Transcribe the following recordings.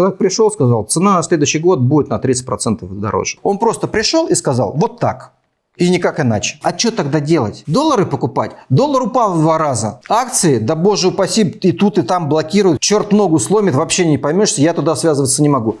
Человек пришел, сказал, цена на следующий год будет на 30% дороже. Он просто пришел и сказал, вот так. И никак иначе. А что тогда делать? Доллары покупать? Доллар упал в два раза. Акции? Да боже упаси, и тут, и там блокируют. Черт ногу сломит, вообще не поймешь, я туда связываться не могу.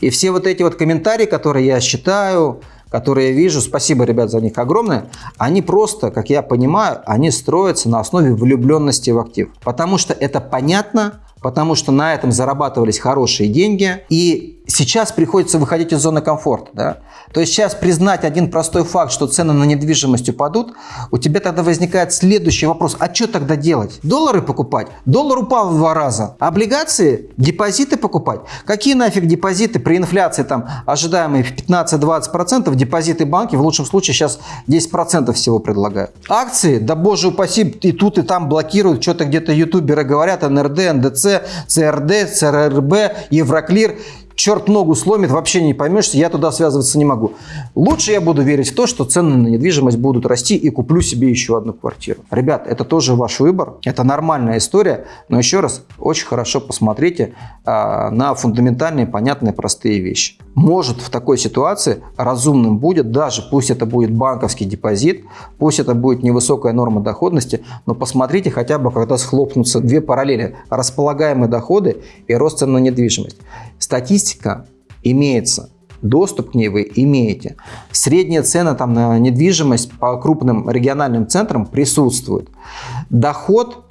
И все вот эти вот комментарии, которые я считаю, которые я вижу, спасибо, ребят, за них огромное, они просто, как я понимаю, они строятся на основе влюбленности в актив. Потому что это понятно, потому что на этом зарабатывались хорошие деньги, и сейчас приходится выходить из зоны комфорта. Да? То есть сейчас признать один простой факт, что цены на недвижимость упадут, у тебя тогда возникает следующий вопрос, а что тогда делать? Доллары покупать? Доллар упал в два раза. Облигации? Депозиты покупать? Какие нафиг депозиты при инфляции там ожидаемые 15-20%? Депозиты банки в лучшем случае сейчас 10% всего предлагают. Акции? Да боже упаси, и тут и там блокируют, что-то где-то ютуберы говорят, НРД, НДЦ, ЦРД, ЦРРБ, Евроклир черт ногу сломит, вообще не поймешь, я туда связываться не могу. Лучше я буду верить в то, что цены на недвижимость будут расти и куплю себе еще одну квартиру. Ребят, это тоже ваш выбор, это нормальная история, но еще раз, очень хорошо посмотрите а, на фундаментальные, понятные, простые вещи. Может в такой ситуации разумным будет, даже пусть это будет банковский депозит, пусть это будет невысокая норма доходности, но посмотрите хотя бы, когда схлопнутся две параллели, располагаемые доходы и рост цен на недвижимость. Статистика имеется, доступ к ней вы имеете. Средняя цена там на недвижимость по крупным региональным центрам присутствует. Доход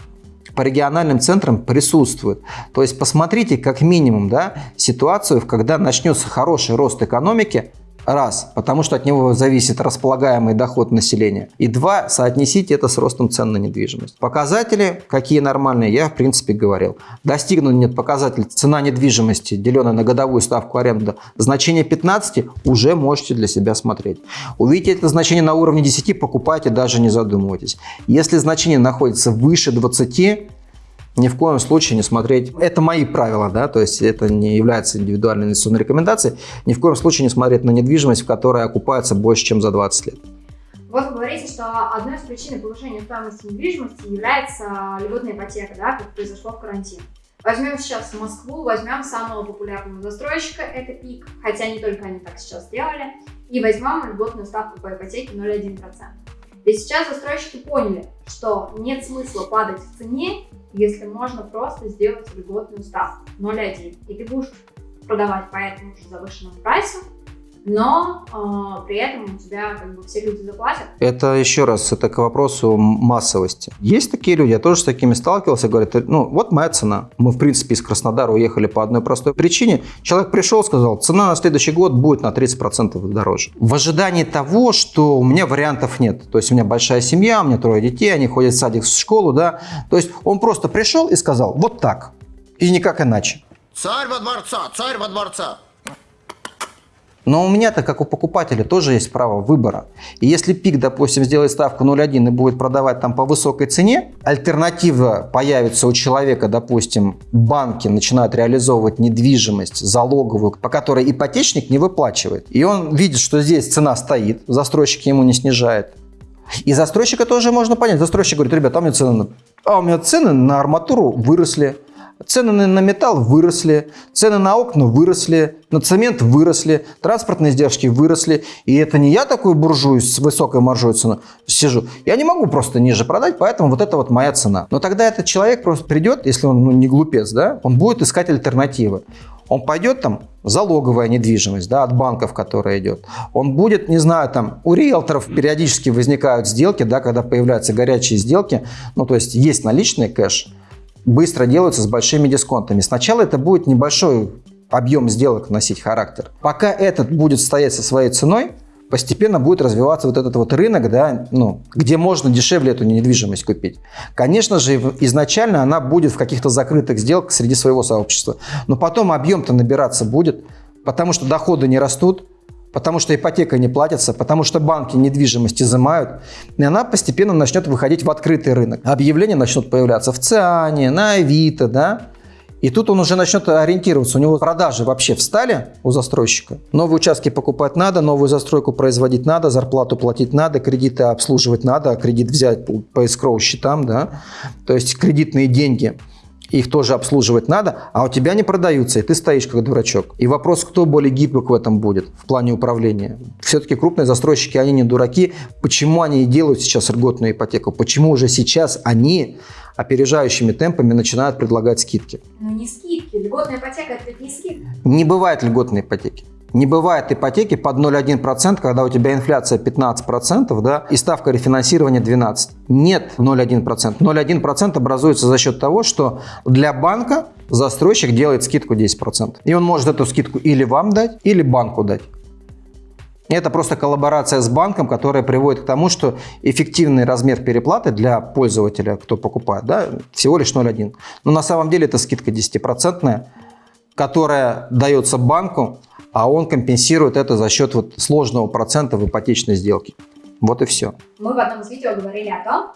по региональным центрам присутствует. То есть посмотрите как минимум да, ситуацию, когда начнется хороший рост экономики, Раз, потому что от него зависит располагаемый доход населения. И два, соотнесите это с ростом цен на недвижимость. Показатели, какие нормальные, я в принципе говорил. Достигнут нет показатель цена недвижимости, деленная на годовую ставку аренды, значение 15 уже можете для себя смотреть. Увидите это значение на уровне 10, покупайте, даже не задумывайтесь. Если значение находится выше 20, ни в коем случае не смотреть, это мои правила, да, то есть это не является индивидуальной инвестиционной рекомендацией, ни в коем случае не смотреть на недвижимость, в которой окупается больше, чем за 20 лет. Вот вы говорите, что одной из причин повышения стоимости недвижимости является льготная ипотека, да, как произошло в карантин. Возьмем сейчас Москву, возьмем самого популярного застройщика, это ПИК, хотя не только они так сейчас сделали, и возьмем льготную ставку по ипотеке 0,1%. И сейчас застройщики поняли, что нет смысла падать в цене, если можно просто сделать льготную ставку 0,1. И ты будешь продавать по этому же завышенному прайсу, но э, при этом у тебя как бы все люди заплатят. Это еще раз, это к вопросу массовости. Есть такие люди, я тоже с такими сталкивался, говорят, ну вот моя цена. Мы в принципе из Краснодара уехали по одной простой причине. Человек пришел, сказал, цена на следующий год будет на 30% дороже. В ожидании того, что у меня вариантов нет. То есть у меня большая семья, у меня трое детей, они ходят в садик, в школу, да. То есть он просто пришел и сказал, вот так, и никак иначе. Царь во дворца, царь во дворца. Но у меня-то, как у покупателя, тоже есть право выбора. И если ПИК, допустим, сделает ставку 0,1 и будет продавать там по высокой цене, альтернатива появится у человека, допустим, банки начинают реализовывать недвижимость залоговую, по которой ипотечник не выплачивает. И он видит, что здесь цена стоит, застройщик ему не снижает. И застройщика тоже можно понять. Застройщик говорит, ребята, а у меня цены, а у меня цены на арматуру выросли. Цены на металл выросли, цены на окна выросли, на цемент выросли, транспортные издержки выросли. И это не я такой буржуй с высокой маржой цены сижу. Я не могу просто ниже продать, поэтому вот это вот моя цена. Но тогда этот человек просто придет, если он ну, не глупец, да, он будет искать альтернативы. Он пойдет там, залоговая недвижимость, да, от банков, которая идет. Он будет, не знаю, там, у риэлторов периодически возникают сделки, да, когда появляются горячие сделки, ну, то есть есть наличный кэш, быстро делаются с большими дисконтами. Сначала это будет небольшой объем сделок носить характер. Пока этот будет стоять со своей ценой, постепенно будет развиваться вот этот вот рынок, да, ну, где можно дешевле эту недвижимость купить. Конечно же, изначально она будет в каких-то закрытых сделках среди своего сообщества, но потом объем-то набираться будет, потому что доходы не растут, потому что ипотека не платится, потому что банки недвижимость изымают, и она постепенно начнет выходить в открытый рынок. Объявления начнут появляться в ЦИАНе, на Авито, да, И тут он уже начнет ориентироваться. У него продажи вообще встали у застройщика. Новые участки покупать надо, новую застройку производить надо, зарплату платить надо, кредиты обслуживать надо, кредит взять по escrow счетам, да. То есть кредитные деньги их тоже обслуживать надо, а у тебя не продаются, и ты стоишь как дурачок. И вопрос, кто более гибок в этом будет в плане управления. Все-таки крупные застройщики, они не дураки. Почему они и делают сейчас льготную ипотеку? Почему уже сейчас они опережающими темпами начинают предлагать скидки? Ну не скидки, льготная ипотека это не скидка. Не бывает льготной ипотеки. Не бывает ипотеки под 0,1%, когда у тебя инфляция 15%, да, и ставка рефинансирования 12%. Нет 0,1%. 0,1% образуется за счет того, что для банка застройщик делает скидку 10%. И он может эту скидку или вам дать, или банку дать. Это просто коллаборация с банком, которая приводит к тому, что эффективный размер переплаты для пользователя, кто покупает, да, всего лишь 0,1. Но на самом деле это скидка 10%, которая дается банку а он компенсирует это за счет вот сложного процента в ипотечной сделке. Вот и все. Мы в одном из видео говорили о том,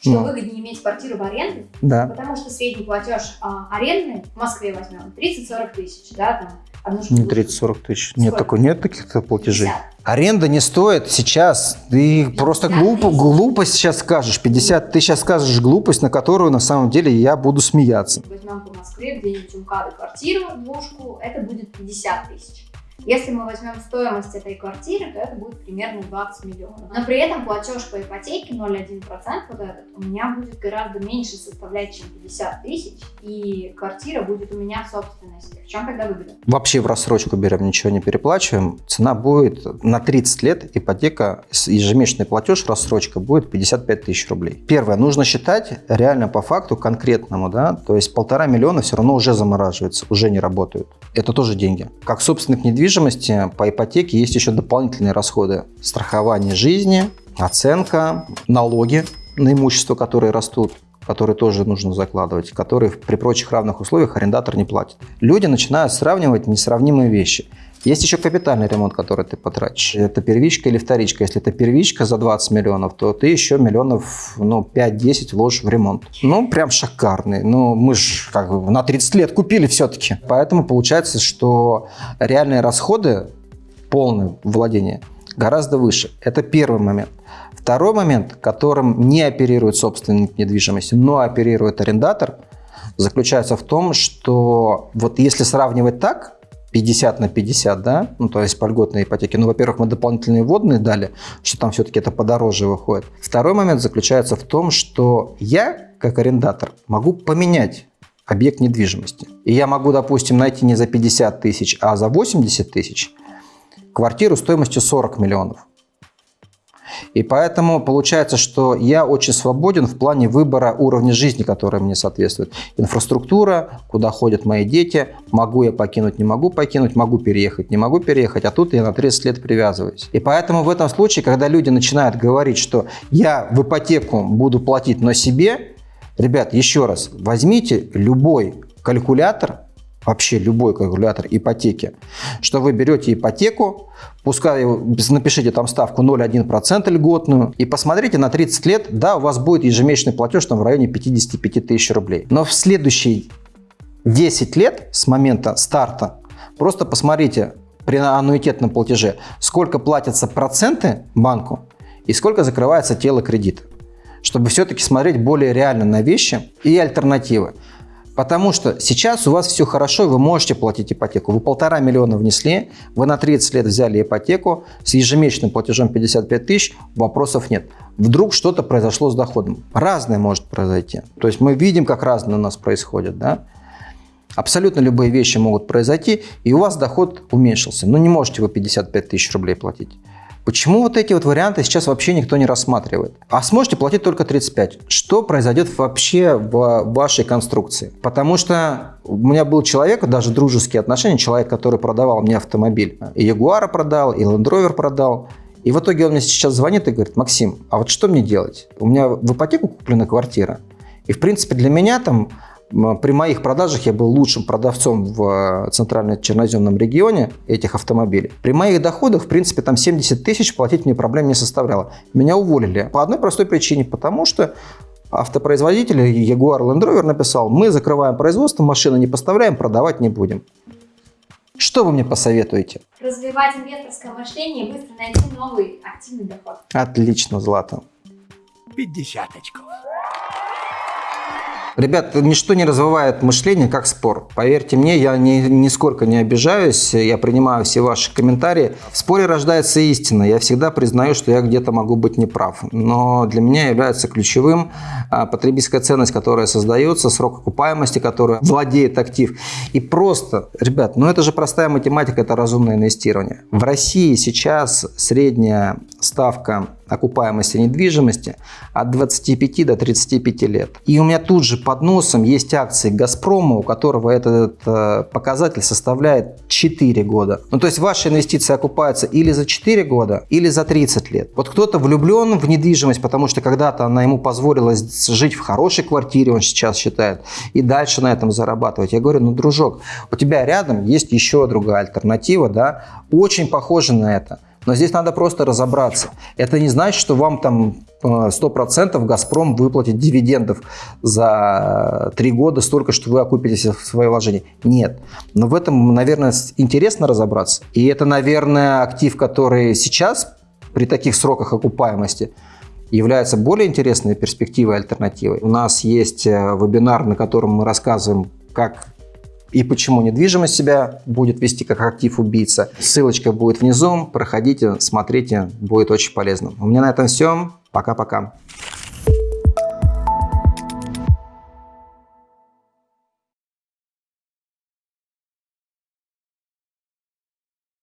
что Ну. выгоднее иметь квартиру в аренду, Да. потому что средний платеж а, арендный в Москве возьмем 30-40 тысяч, да, там одну Не штуку. 30-40 тысяч. Нет, такой, нет таких платежей. 50. Аренда не стоит сейчас. Ты просто 50 глупо, глупость сейчас скажешь. 50, ты сейчас скажешь глупость, на которую на самом деле я буду смеяться. Возьмем по Москве где-нибудь у МКАДа квартиру, двушку, это будет 50 тысяч. Если мы возьмем стоимость этой квартиры, то это будет примерно 20 миллионов. Но при этом платеж по ипотеке 0,1% вот этот у меня будет гораздо меньше составлять, чем 50 тысяч, и квартира будет у меня в собственности. В чем тогда выгода? Вообще в рассрочку берем, ничего не переплачиваем. Цена будет на 30 лет, ипотека, ежемесячный платеж, рассрочка будет 55 тысяч рублей. Первое, нужно считать реально по факту конкретному, да, то есть полтора миллиона все равно уже замораживается, уже не работают. Это тоже деньги. Как собственник недвижимости, по ипотеке есть еще дополнительные расходы. Страхование жизни, оценка, налоги на имущество, которые растут которые тоже нужно закладывать, которые при прочих равных условиях арендатор не платит. Люди начинают сравнивать несравнимые вещи. Есть еще капитальный ремонт, который ты потратишь. Это первичка или вторичка. Если это первичка за 20 миллионов, то ты еще миллионов ну, 5-10 вложишь в ремонт. Ну, прям шикарный. Ну, мы же как бы на 30 лет купили все-таки. Поэтому получается, что реальные расходы, полное владение, гораздо выше. Это первый момент. Второй момент, которым не оперирует собственник недвижимости, но оперирует арендатор, заключается в том, что вот если сравнивать так, 50 на 50, да, ну то есть по льготной ипотеке, ну, во-первых, мы дополнительные вводные дали, что там все-таки это подороже выходит. Второй момент заключается в том, что я, как арендатор, могу поменять объект недвижимости. И я могу, допустим, найти не за 50 тысяч, а за 80 тысяч квартиру стоимостью 40 миллионов. И поэтому получается, что я очень свободен в плане выбора уровня жизни, который мне соответствует. Инфраструктура, куда ходят мои дети, могу я покинуть, не могу покинуть, могу переехать, не могу переехать, а тут я на 30 лет привязываюсь. И поэтому в этом случае, когда люди начинают говорить, что я в ипотеку буду платить, но себе, ребят, еще раз, возьмите любой калькулятор, вообще любой калькулятор ипотеки, что вы берете ипотеку, пускай напишите там ставку 0,1% льготную и посмотрите на 30 лет, да, у вас будет ежемесячный платеж там в районе 55 тысяч рублей. Но в следующие 10 лет с момента старта просто посмотрите при аннуитетном платеже, сколько платятся проценты банку и сколько закрывается тело кредита, чтобы все-таки смотреть более реально на вещи и альтернативы. Потому что сейчас у вас все хорошо, вы можете платить ипотеку. Вы полтора миллиона внесли, вы на 30 лет взяли ипотеку с ежемесячным платежом 55 тысяч, вопросов нет. Вдруг что-то произошло с доходом. Разное может произойти. То есть мы видим, как разное у нас происходит. Да? Абсолютно любые вещи могут произойти, и у вас доход уменьшился. Но не можете вы 55 тысяч рублей платить. Почему вот эти вот варианты сейчас вообще никто не рассматривает? А сможете платить только 35. Что произойдет вообще в вашей конструкции? Потому что у меня был человек, даже дружеские отношения, человек, который продавал мне автомобиль. И Ягуара продал, и Land Rover продал. И в итоге он мне сейчас звонит и говорит, Максим, а вот что мне делать? У меня в ипотеку куплена квартира. И в принципе для меня там при моих продажах я был лучшим продавцом в центрально-черноземном регионе этих автомобилей. При моих доходах, в принципе, там 70 тысяч платить мне проблем не составляло. Меня уволили по одной простой причине, потому что автопроизводитель Jaguar Land Rover написал, мы закрываем производство, машины не поставляем, продавать не будем. Что вы мне посоветуете? Развивать инвесторское мышление и быстро найти новый активный доход. Отлично, Злата. 50 очков. Ребят, ничто не развивает мышление, как спор. Поверьте мне, я ни, нисколько не обижаюсь, я принимаю все ваши комментарии. В споре рождается истина. Я всегда признаю, что я где-то могу быть неправ. Но для меня является ключевым а, потребительская ценность, которая создается, срок окупаемости, которая владеет актив. И просто, ребят, ну это же простая математика, это разумное инвестирование. В России сейчас средняя ставка окупаемости недвижимости от 25 до 35 лет. И у меня тут же под носом есть акции «Газпрома», у которого этот э, показатель составляет 4 года. Ну, то есть ваши инвестиции окупаются или за 4 года, или за 30 лет. Вот кто-то влюблен в недвижимость, потому что когда-то она ему позволила жить в хорошей квартире, он сейчас считает, и дальше на этом зарабатывать. Я говорю, ну, дружок, у тебя рядом есть еще другая альтернатива, да, очень похожа на это. Но здесь надо просто разобраться. Это не значит, что вам там 100% э, «Газпром» выплатит дивидендов за три года столько, что вы окупитесь в свои вложения. Нет. Но в этом, наверное, интересно разобраться. И это, наверное, актив, который сейчас при таких сроках окупаемости является более интересной перспективой, альтернативой. У нас есть э, вебинар, на котором мы рассказываем, как и почему недвижимость себя будет вести как актив убийца. Ссылочка будет внизу, проходите, смотрите, будет очень полезно. У меня на этом все. Пока-пока.